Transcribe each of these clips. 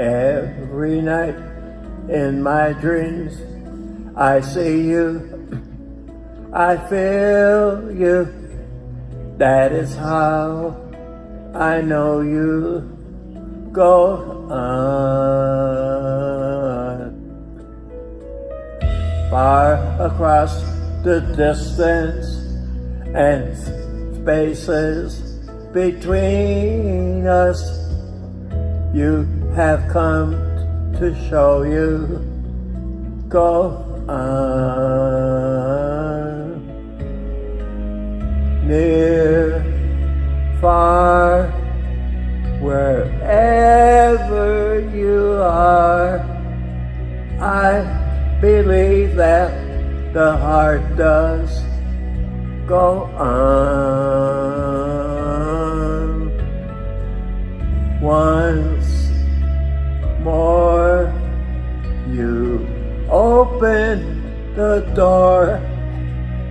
Every night in my dreams, I see you, I feel you. That is how I know you go on. Far across the distance and spaces between us, you have come to show you go on. Near, far, wherever you are, I believe that the heart does go on. Once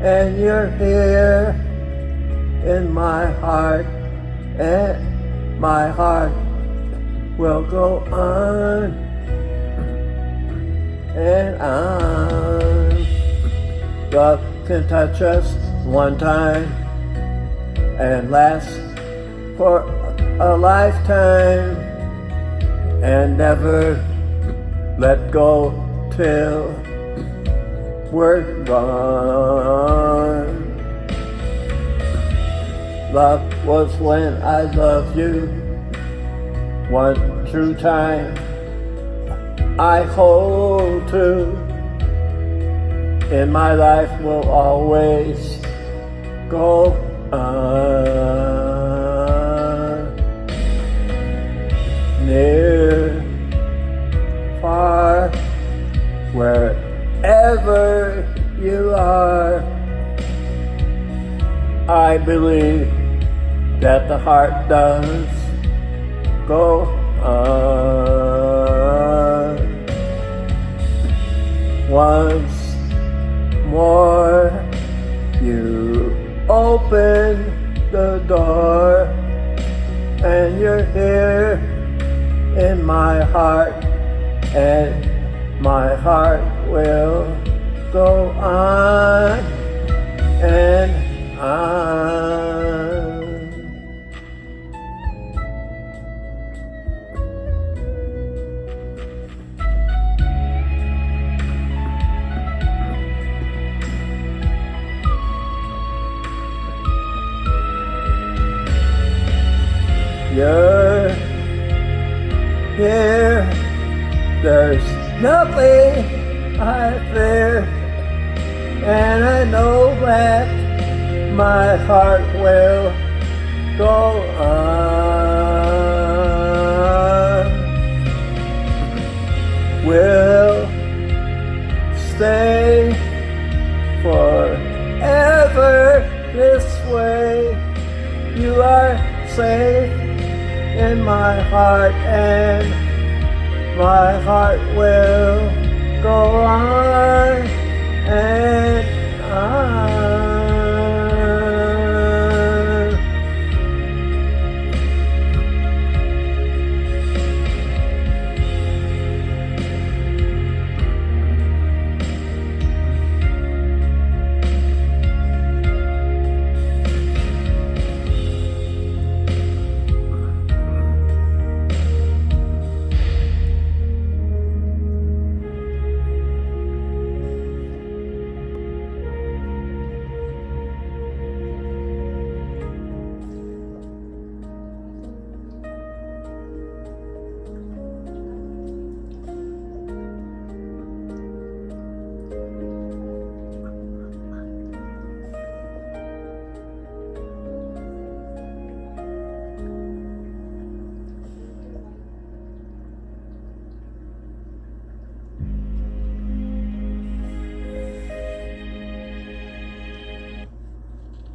and you're here in my heart and my heart will go on and on. Love can touch us one time and last for a lifetime and never let go till we're gone. Love was when I loved you one true time I hold to in my life will always go on. Wherever you are, I believe that the heart does go on. Once more, you open the door and you're here in my heart and my heart will go on and on. You're here, there's nothing I fear, and I know that my heart will go on. Will stay forever this way. You are safe in my heart and my heart will go on and all.